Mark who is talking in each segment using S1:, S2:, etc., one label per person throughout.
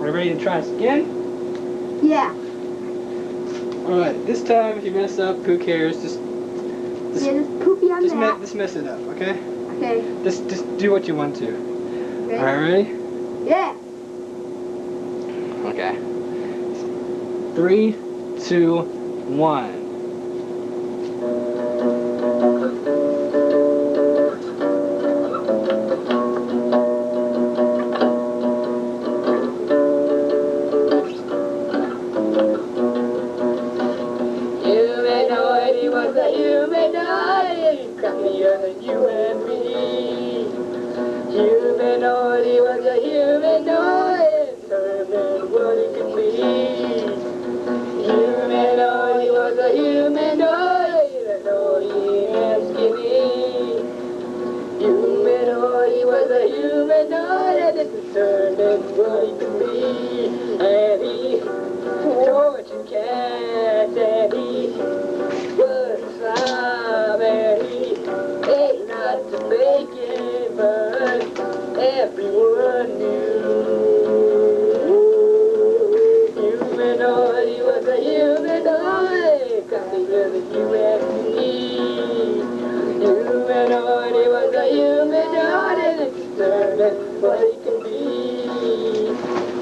S1: Are you ready to try this again?
S2: Yeah.
S1: Alright, this time if you mess up, who cares? Just Just-
S2: yeah, just poopy on
S1: just, me- just mess it up, okay?
S2: Okay.
S1: Just just do what you want to.
S2: Ready?
S1: Alright, ready?
S2: Yeah.
S1: Okay. Three, two, one.
S3: You and me. Humanoid, he was a humanoid, determined what he could be. Humanoid, he was a humanoid, annoying and skinny. Humanoid, he was a humanoid, and determined what he could be. And he tortured cats, and he crappier than you and me. Humanoid, he was a humanoid, and it's determined what he can be.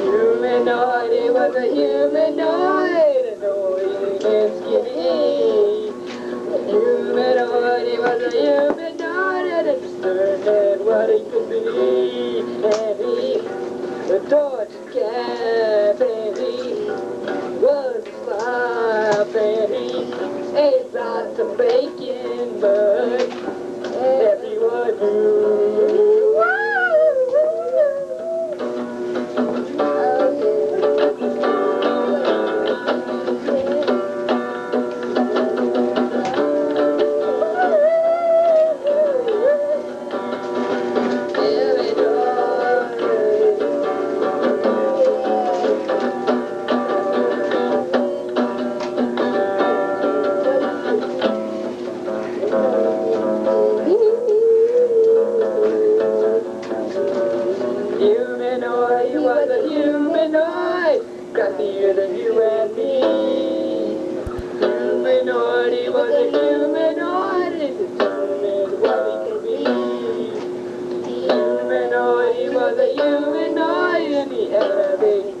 S3: Humanoid, he was a humanoid, annoying and skinny. Humanoid, he was a humanoid, and it's determined what he could be. And he adored his ate lots of bacon, but Humanoid, he was a humanoid, crappier than you and me. Humanoid, he was a humanoid, and determined what he could be. Humanoid, he was a humanoid, and he had a big